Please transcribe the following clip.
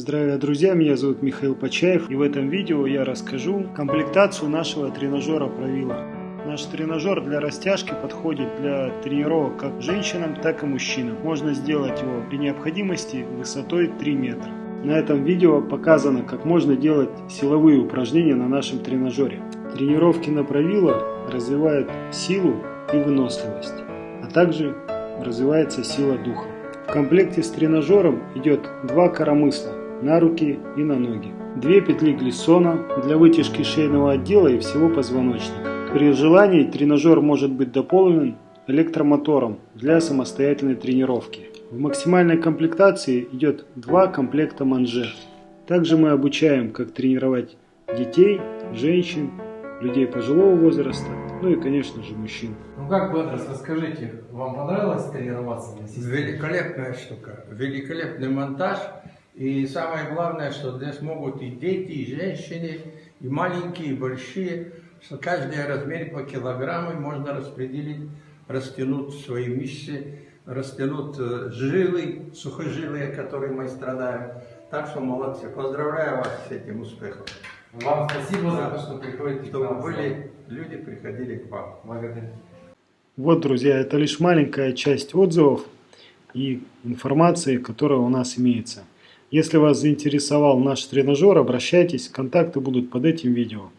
Здравия, друзья! Меня зовут Михаил Почаев и в этом видео я расскажу комплектацию нашего тренажера Правила. Наш тренажер для растяжки подходит для тренировок как женщинам, так и мужчинам. Можно сделать его при необходимости высотой 3 метра. На этом видео показано, как можно делать силовые упражнения на нашем тренажере. Тренировки на Правила развивают силу и выносливость, а также развивается сила духа. В комплекте с тренажером идет два коромысла на руки и на ноги. Две петли глиссона для вытяжки шейного отдела и всего позвоночника. При желании тренажер может быть дополнен электромотором для самостоятельной тренировки. В максимальной комплектации идет два комплекта манжет. Также мы обучаем, как тренировать детей, женщин, людей пожилого возраста, ну и, конечно же, мужчин. Ну как, Бедрос, расскажите, вам понравилось тренироваться на системе? Великолепная штука, великолепный монтаж. И самое главное, что здесь могут и дети, и женщины, и маленькие, и большие, что каждый размер по килограмму можно распределить, растянуть свои мышцы, растянуть э, жилы, сухожилия, которые мы страдаем. Так что молодцы. Поздравляю вас с этим успехом. Вам спасибо за то, что приходите к Чтобы нам. были люди, приходили к вам. Благодарю. Вот, друзья, это лишь маленькая часть отзывов и информации, которая у нас имеется. Если вас заинтересовал наш тренажер, обращайтесь, контакты будут под этим видео.